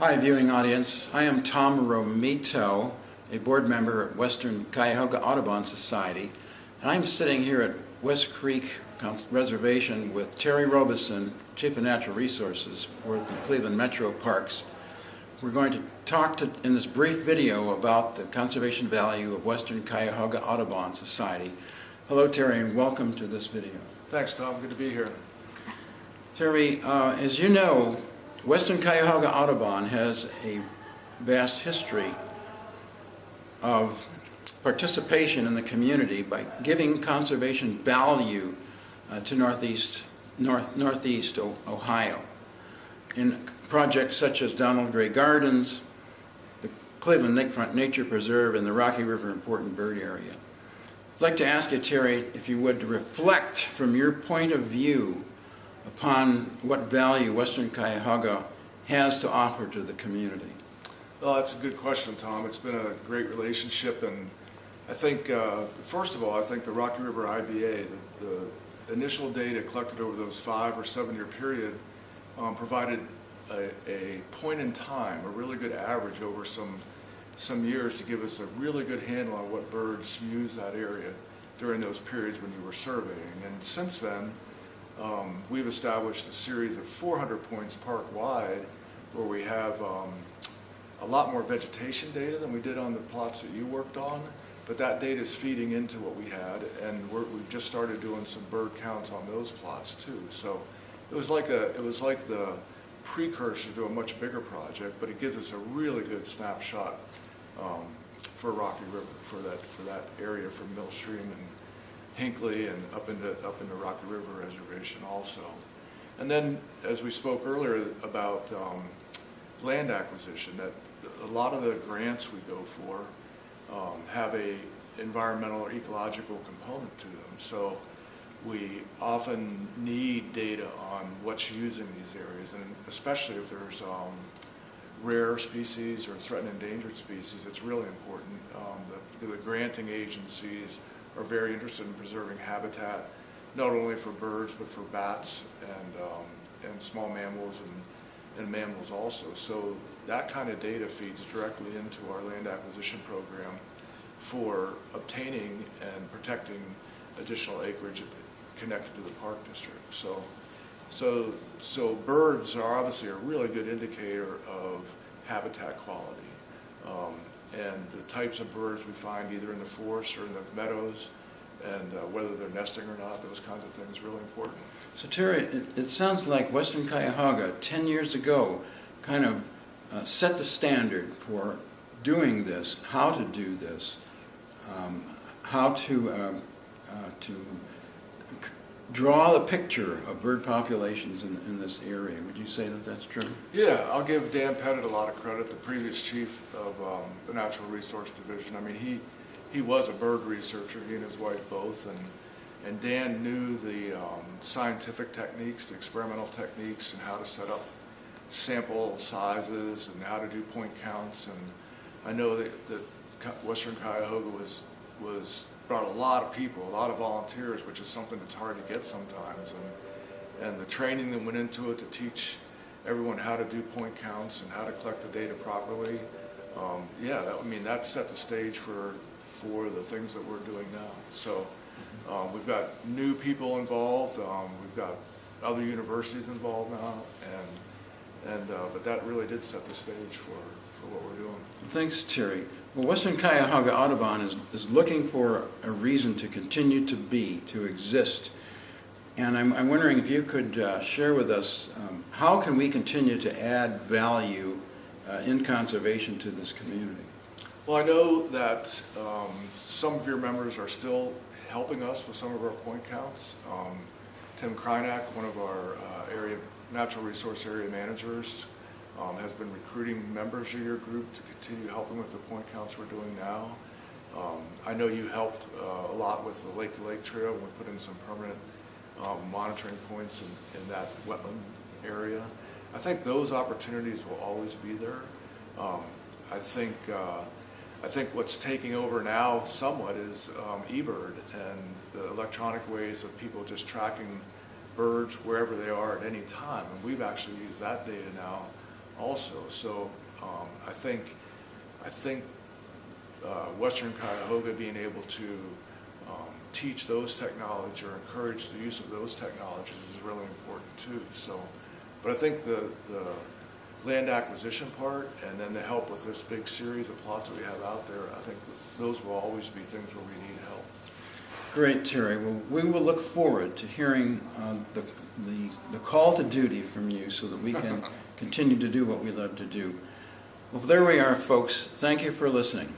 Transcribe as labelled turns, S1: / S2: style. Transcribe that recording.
S1: Hi, viewing audience. I am Tom Romito, a board member at Western Cuyahoga Audubon Society, and I'm sitting here at West Creek Reservation with Terry Robeson, Chief of Natural Resources for the Cleveland Metro Parks. We're going to talk to, in this brief video about the conservation value of Western Cuyahoga Audubon Society. Hello, Terry, and welcome to this video.
S2: Thanks, Tom. Good to be here.
S1: Terry, uh, as you know, Western Cuyahoga Audubon has a vast history of participation in the community by giving conservation value uh, to Northeast, North, Northeast Ohio in projects such as Donald Gray Gardens, the Cleveland Lakefront Nature Preserve, and the Rocky River Important Bird Area. I'd like to ask you, Terry, if you would reflect from your point of view upon what value Western Cuyahoga has to offer to the community?
S2: Well, that's a good question, Tom. It's been a great relationship, and I think, uh, first of all, I think the Rocky River IBA, the, the initial data collected over those five or seven year period um, provided a, a, point in time, a really good average over some, some years to give us a really good handle on what birds use that area during those periods when you were surveying. And since then, um, we've established a series of 400 points park-wide where we have um, a lot more vegetation data than we did on the plots that you worked on, but that data is feeding into what we had, and we have just started doing some bird counts on those plots too. So it was like a, it was like the precursor to a much bigger project, but it gives us a really good snapshot um, for Rocky River, for that, for that area from Mill Stream and Hinckley and up into, up into Rocky River Reservation also. And then, as we spoke earlier about um, land acquisition, that a lot of the grants we go for um, have a environmental or ecological component to them. So we often need data on what's using these areas, and especially if there's um, rare species or threatened endangered species, it's really important. Um, the, the granting agencies are very interested in preserving habitat, not only for birds, but for bats and, um, and small mammals and, and mammals also. So that kind of data feeds directly into our land acquisition program for obtaining and protecting additional acreage connected to the park district. So, so, so birds are obviously a really good indicator of habitat quality. Um, and the types of birds we find either in the forest or in the meadows and uh, whether they're nesting or not, those kinds of things really important.
S1: So Terry, it, it sounds like Western Cuyahoga 10 years ago kind of uh, set the standard for doing this, how to do this, um, how to, um, uh, to draw the picture of bird populations in, in this area. Would you say that that's true?
S2: Yeah, I'll give Dan Petit a lot of credit, the previous chief of um, the Natural Resource Division. I mean, he, he was a bird researcher, he and his wife both, and, and Dan knew the um, scientific techniques, the experimental techniques, and how to set up sample sizes and how to do point counts. And I know that, that Western Cuyahoga was, was brought a lot of people, a lot of volunteers, which is something that's hard to get sometimes. And, and the training that went into it to teach everyone how to do point counts and how to collect the data properly. Um, yeah, that, I mean, that set the stage for, for the things that we're doing now. So um, we've got new people involved. Um, we've got other universities involved now. And, and, uh, but that really did set the stage for, for what we're doing.
S1: Thanks, Terry. Well, Western Cuyahoga Audubon is, is looking for a reason to continue to be, to exist. And I'm, I'm wondering if you could uh, share with us um, how can we continue to add value uh, in conservation to this community?
S2: Well, I know that um, some of your members are still helping us with some of our point counts. Um, Tim Krynak, one of our uh, area natural resource area managers, um, has been recruiting members of your group to continue helping with the point counts we're doing now. Um, I know you helped uh, a lot with the Lake to Lake Trail. We put in some permanent um, monitoring points in, in, that wetland area. I think those opportunities will always be there. Um, I think uh, I think what's taking over now somewhat is um, eBird and the electronic ways of people just tracking birds wherever they are at any time. And we've actually used that data now also. So um, I think, I think uh, Western Cuyahoga being able to um, teach those technologies or encourage the use of those technologies is really important too. So, but I think the, the land acquisition part and then the help with this big series of plots that we have out there, I think those will always be things where we need help.
S1: Great, Terry. Well, we will look forward to hearing uh, the, the, the call to duty from you so that we can continue to do what we love to do. Well, there we are, folks. Thank you for listening.